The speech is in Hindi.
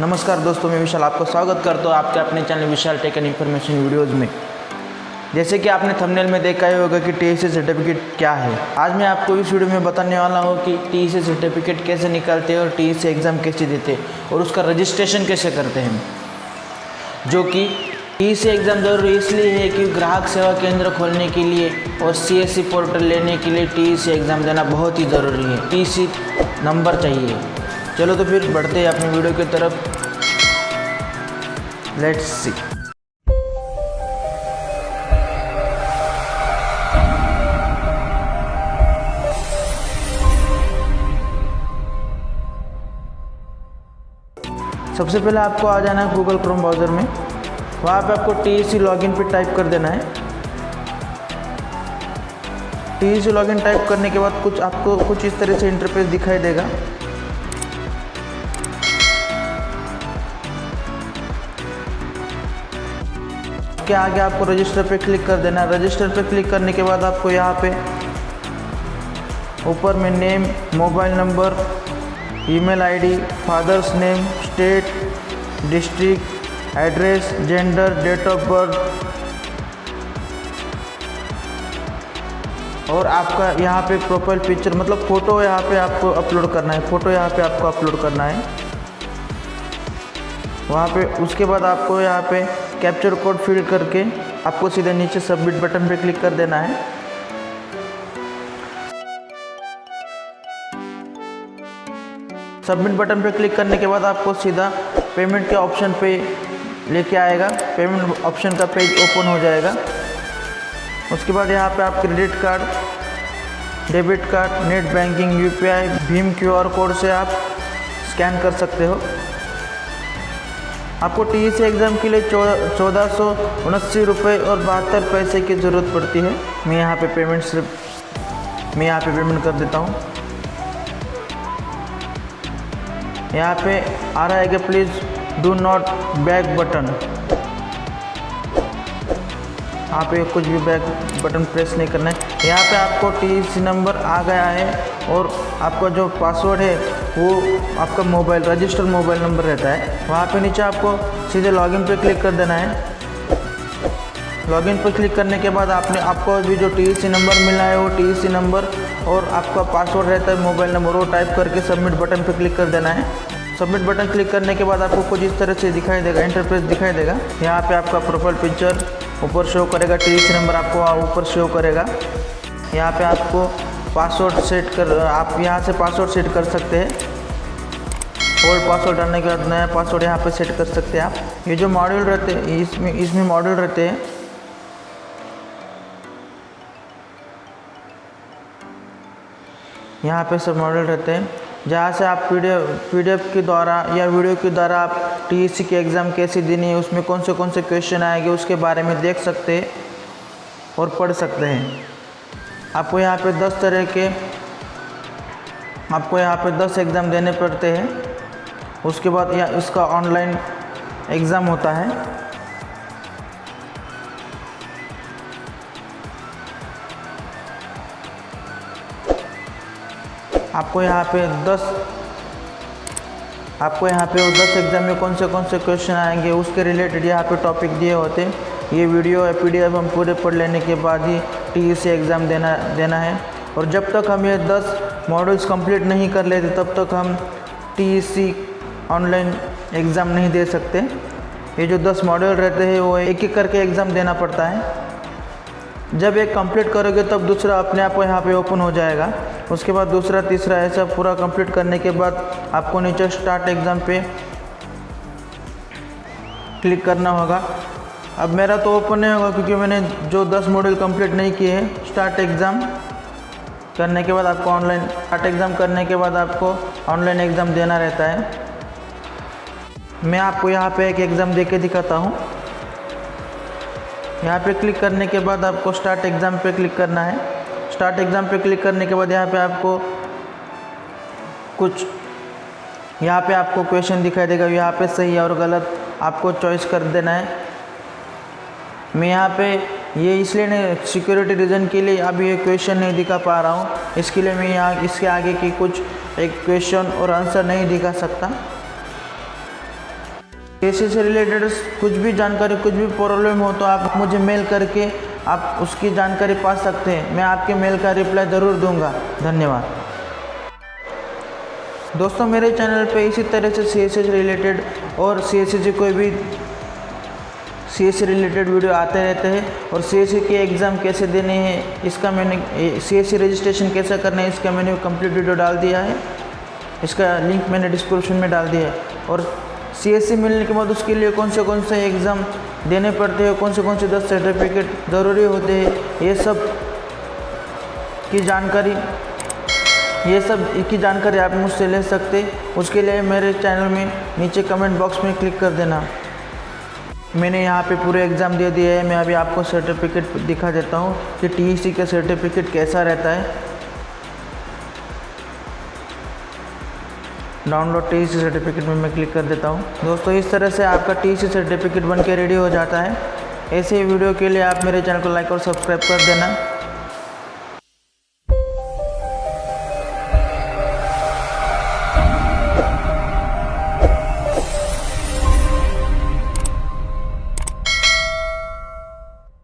नमस्कार दोस्तों, मैं विशाल आपका स्वागत करता हूँ आपके अपने channel Vishal tech and information videos में। जैसे कि आपने थंबनेल में देखा ही होगा कि टी सर्टिफिकेट क्या है। आज मैं आपको इस वीडियो में बताने वाला हूँ कि टी सर्टिफिकेट कैसे निकालते हैं और टी एग्ज़ाम कैसे देते हैं और उसका रजिस्ट्रेशन कैसे करते हैं। जो कि टी एग्ज़ाम ज़रूरी इसलिए है कि ग्राहक सेवा केंद्र खोलने के लिए और सी पोर्टल लेने के लिए टी एग्ज़ाम देना बहुत ही ज़रूरी है। टी नंबर चाहिए। चलो तो फिर बढ़ते हैं अपनी वीडियो की तरफ़। लेट्स सी सबसे पहले आपको आ जाना है गूगल क्रोम ब्राउज़र में। वहाँ पे आपको टी सी लॉगिन पे टाइप कर देना है। टी सी लॉगिन टाइप करने के बाद कुछ आपको कुछ इस तरह से इंटरफेस दिखाई देगा। के आगे आपको रजिस्टर पे क्लिक कर देना है। रजिस्टर पे क्लिक करने के बाद आपको यहाँ पे ऊपर में name mobile number email ID father's name state district address gender date of birth और आपका यहाँ पे प्रोफ़ाइल पिक्चर मतलब फ़ोटो यहाँ पे आपको अपलोड करना है। फ़ोटो यहाँ पे आपको अपलोड करना है। वहाँ पे उसके बाद आपको यहाँ पे कैप्चर कोड फिल करके आपको सीधे नीचे सबमिट बटन पर क्लिक कर देना है। सबमिट बटन पर क्लिक करने के बाद आपको सीधा पेमेंट के ऑप्शन पे लेके आएगा। पेमेंट ऑप्शन का पेज ओपन हो जाएगा। उसके बाद यहाँ पे आप credit card debit card net banking UPI Bhim QR code से आप स्कैन कर सकते हो। आपको टी सी एग्ज़ाम के लिए चौदह सौ उनस्सी रुपये और बहत्तर पैसे की ज़रूरत पड़ती है। मैं यहाँ पे पेमेंट सिर्फ़, मैं यहाँ पे पेमेंट कर देता हूँ। यहाँ पे आ रहा है कि please do not back button यहाँ पे कुछ भी बैक बटन प्रेस नहीं करना है। यहाँ पे आपको टी नंबर आ गया है और आपका जो पासवर्ड है, वो आपका मोबाइल रजिस्टर मोबाइल नंबर रहता है। वहाँ पे नीचे आपको सीधे लॉगिन पे क्लिक कर देना है। लॉगिन पर क्लिक करने के बाद आपने, आपको अभी जो टी सी नंबर मिला है, वो टी नंबर और आपका पासवर्ड रहता है मोबाइल नंबर वो टाइप करके सबमिट बटन पर क्लिक कर देना है। सबमिट बटन क्लिक करने के बाद आपको कुछ इस तरह से दिखाई देगा इंटरफेस दिखाई देगा। यहाँ पे आपका प्रोफ़ाइल पिक्चर ऊपर शो करेगा टी सी नंबर आपको ऊपर शो करेगा। यहाँ पे आपको पासवर्ड सेट कर, आप यहाँ से पासवर्ड सेट कर सकते हैं। ओल्ड पासवर्ड डालने के बाद नया पासवर्ड यहाँ पे सेट कर सकते हैं आप। ये जो मॉड्यूल रहते हैं, इसमें इसमें मॉड्यूल रहते हैं। यहाँ पे सब मॉडल रहते हैं। जहाँ से आप पी डी के द्वारा या वीडियो के द्वारा आप टी की एग्ज़ाम कैसे देनी है, उसमें कौन से कौन से क्वेश्चन आएँगे, उसके बारे में देख सकते हैं और पढ़ सकते हैं। आपको यहाँ पे 10 तरह के, आपको यहाँ पे 10 एग्ज़ाम देने पड़ते हैं। उसके बाद या, इसका ऑनलाइन एग्ज़ाम होता है। आपको यहाँ पे 10 आपको यहाँ पे 10 एग्ज़ाम में कौन से कौन से क्वेश्चन आएँगे, उसके रिलेटेड यहाँ पे टॉपिक दिए होते। ये वीडियो है पी हम पूरे पढ़ लेने के बाद ही टी एग्ज़ाम देना देना है। और जब तक हम ये 10 मॉडल्स कंप्लीट नहीं कर लेते, तब तक हम टी ऑनलाइन एग्ज़ाम नहीं दे सकते। ये जो 10 मॉडल रहते हैं, वो एक एक करके एग्ज़ाम देना पड़ता है। जब एक कंप्लीट करोगे, तब दूसरा अपने आप यहाँ पे ओपन हो जाएगा। उसके बाद दूसरा, तीसरा, ऐसा पूरा कंप्लीट करने के बाद आपको नीचे स्टार्ट एग्ज़ाम पे क्लिक करना होगा। अब मेरा तो ओपन नहीं होगा क्योंकि मैंने जो 10 मॉडल कंप्लीट नहीं किए हैं स्टार्ट एग्ज़ाम करने के बाद आपको ऑनलाइन स्टार्ट एग्ज़ाम करने के बाद आपको ऑनलाइन एग्ज़ाम देना रहता है। मैं आपको यहाँ पे एक एग्ज़ाम दे के दिखाता हूँ। यहाँ पे क्लिक करने के बाद आपको स्टार्ट एग्ज़ाम पे क्लिक करना है। स्टार्ट एग्ज़ाम पे क्लिक करने के बाद यहाँ पे आपको कुछ यहाँ पे आपको क्वेश्चन दिखाई देगा। यहाँ पे सही और गलत आपको चॉइस कर देना है। मैं यहाँ पे ये इसलिए नहीं सिक्योरिटी रीज़न के लिए अभी ये क्वेश्चन नहीं दिखा पा रहा हूँ। इसके लिए मैं यहाँ इसके आगे की कुछ एक क्वेश्चन और आंसर नहीं दिखा सकता। केसी से रिलेटेड कुछ भी जानकारी, कुछ भी प्रॉब्लम हो तो आप मुझे मेल करके आप उसकी जानकारी पा सकते हैं। मैं आपके मेल का रिप्लाई ज़रूर दूँगा। धन्यवाद। दोस्तों, मेरे चैनल पे इसी तरह से सी एस रिलेटेड और सी एस कोई भी सी एस रिलेटेड वीडियो आते रहते हैं और सी एस के एग्ज़ाम कैसे देने हैं, इसका मैंने सी एस रजिस्ट्रेशन कैसे करना है, इसका मैंने कंप्लीट वीडियो डाल दिया है। इसका लिंक मैंने डिस्क्रिप्शन में डाल दिया है। और सी मिलने के बाद उसके लिए कौन से कौन से एग्ज़ाम देने पड़ते हैं। कौन से कौन से दस सर्टिफिकेट ज़रूरी होते हैं? ये सब की जानकारी, ये सब की जानकारी आप मुझसे ले सकते उसके लिए मेरे चैनल में नीचे कमेंट बॉक्स में क्लिक कर देना। मैंने यहाँ पे पूरे एग्ज़ाम दे दिए है। मैं अभी आपको सर्टिफिकेट दिखा देता हूँ कि टीईसी का सर्टिफिकेट कैसा रहता है। डाउनलोड टी सी सर्टिफिकेट में मैं क्लिक कर देता हूँ। दोस्तों, इस तरह से आपका टी सी सर्टिफिकेट बन के रेडी हो जाता है। ऐसे ही वीडियो के लिए आप मेरे चैनल को लाइक और सब्सक्राइब कर देना।